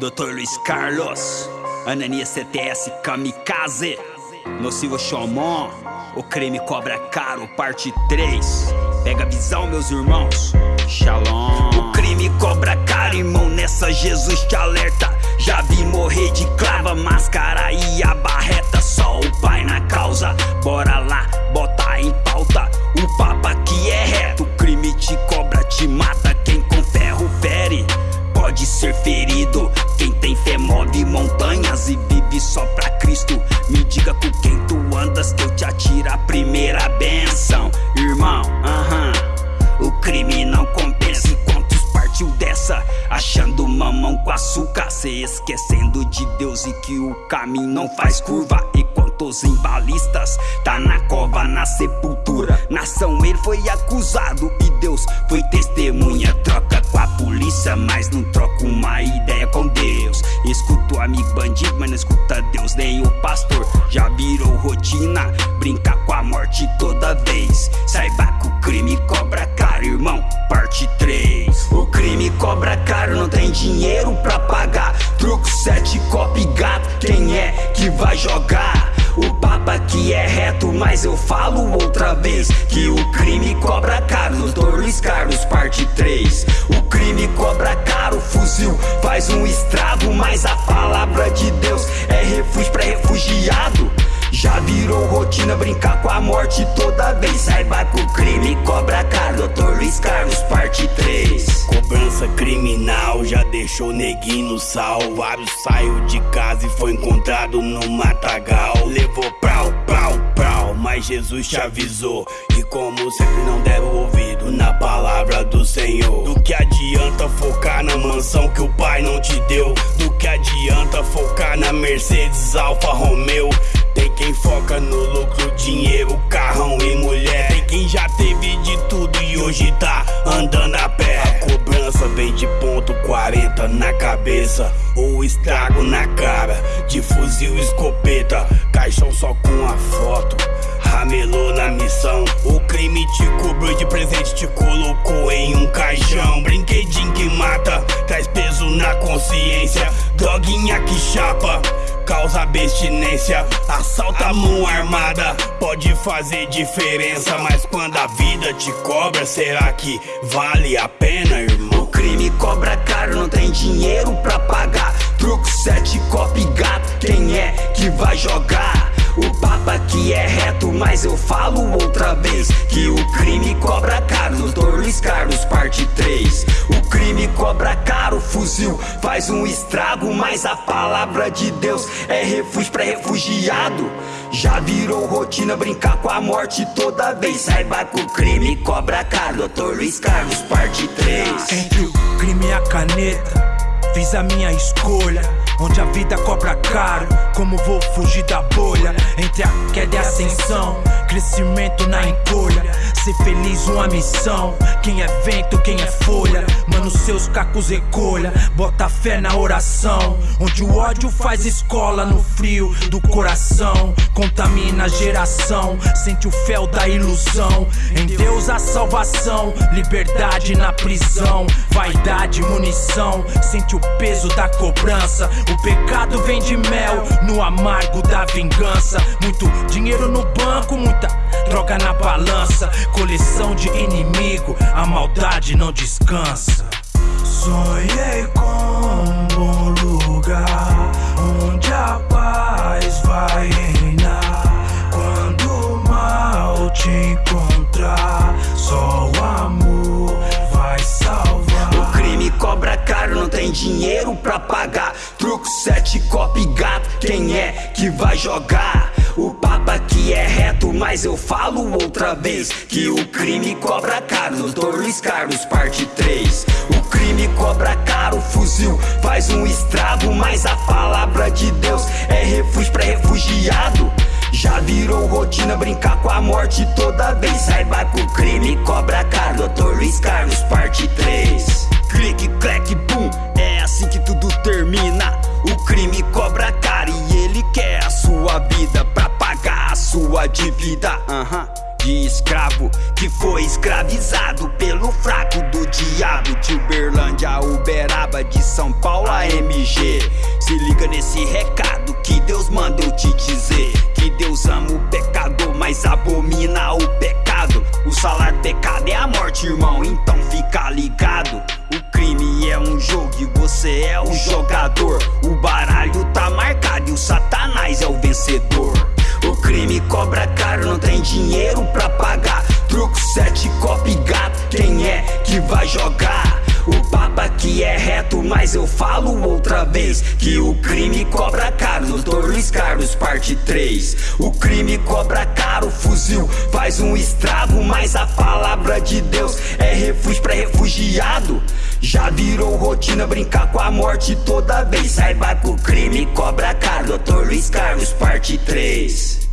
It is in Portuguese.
Dr. Luiz Carlos, Ananias CTS Kamikaze, Nocivo Xomon, o crime cobra caro, parte 3. Pega a visão, meus irmãos, Shalom. O crime cobra caro, irmão, nessa Jesus te alerta. Já vi morrer de clava, máscara e a barreta. Só o move montanhas e vive só pra Cristo. Me diga com quem tu andas que eu te atiro a primeira benção, irmão. Aham, o crime não compensa. E quantos partiu dessa? Achando mamão com açúcar, se esquecendo de Deus e que o caminho não faz curva. E quantos embalistas tá na cova, na sepultura. Nação ele foi acusado e Deus foi testemunha. Troca com a polícia, mas não troca uma ideia com Deus. Escuta o amigo bandido, mas não escuta Deus nem o pastor. Já virou rotina, brinca com a morte toda vez. Saiba que o crime cobra caro, irmão. Parte 3. O crime cobra caro, não tem dinheiro pra pagar. Truco, sete, copo e gato. Quem é que vai jogar? O papa que é reto, mas eu falo outra vez Que o crime cobra caro, Dr. Luiz Carlos, parte 3 O crime deixou neguinho no sal. Vários saiu de casa e foi encontrado no matagal. Levou prau, prau, prau, mas Jesus te avisou. E como sempre não deram ouvido na palavra do Senhor. Do que adianta focar na mansão que o pai não te deu? Do que adianta focar na Mercedes Alfa Romeo? Tem quem foca no lucro, dinheiro, carrão e mulher. Tem quem já teve de tudo e hoje tá andando a pé. A cobrança 40 na cabeça. Ou estrago na cara, de fuzil escopeta. Caixão só com a foto. Ramelou na missão. O crime te cobrou de presente, te colocou em um caixão. Brinquedinho que mata, traz peso na consciência. Droguinha que chapa causa abstinência. Assalta a mão armada, pode fazer diferença. Mas quando a vida te cobra, será que vale a pena, irmão? O crime cobra caro, não tem dinheiro pra pagar. Truco, sete, copo gato, quem é que vai jogar? O papa que é reto, mas eu falo outra vez Que o crime cobra caro. Luiz Carlos, parte 3 O crime fuzil faz um estrago Mas a palavra de Deus é refúgio pra refugiado. Já virou rotina brincar com a morte toda vez. Saiba que o crime cobra caro, Dr. Luiz Carlos, parte 3 Entre o crime e a caneta Fiz a minha escolha, onde a vida cobra caro. Como vou fugir da bolha? Entre a queda e a ascensão, crescimento na encolha. Ser feliz, uma missão. Quem é vento, quem é folha. Mano, seus cacos recolha. Bota fé na oração. Onde o ódio faz escola no frio do coração. Contamina a geração. Sente o fel da ilusão. Em Deus a salvação. Liberdade na prisão. Vaidade, munição. Sente o peso da cobrança. O pecado vem de mel. No amargo da vingança. Muito dinheiro no banco, muita droga na balança. Coleção de inimigo. A maldade não descansa. Sonhei com um bom lugar onde a paz vai reinar. Sete, copo gato, quem é que vai jogar? O papa que é reto, mas eu falo outra vez Que o crime cobra caro, Dr. Luiz Carlos, parte 3 O crime cobra caro, fuzil faz um estrago Mas a palavra de Deus é refúgio pra refugiado já virou rotina brincar com a morte toda vez Saiba que o crime sua dívida Aham. De escravo que foi escravizado pelo fraco do diabo De Uberlândia Uberaba de São Paulo a MG. Se liga nesse recado que Deus manda eu te dizer. Que Deus ama o pecador, mas abomina o pecado. O salário do pecado é a morte, irmão, então fica ligado. O crime é um jogo e você é o jogador. O baralho tá marcado e o satanás é o vencedor. Crime cobra caro, não tem dinheiro pra pagar. Truco, sete, copo gato, quem é que vai jogar? O papo aqui é reto, mas eu falo outra vez Que o crime cobra caro, Doutor Luiz Carlos, parte 3 O crime cobra caro, fuzil faz um estrago Mas a palavra de Deus é refúgio pra refugiado já virou rotina brincar com a morte toda vez Saiba que o crime cobra caro Doutor Luiz Carlos, parte 3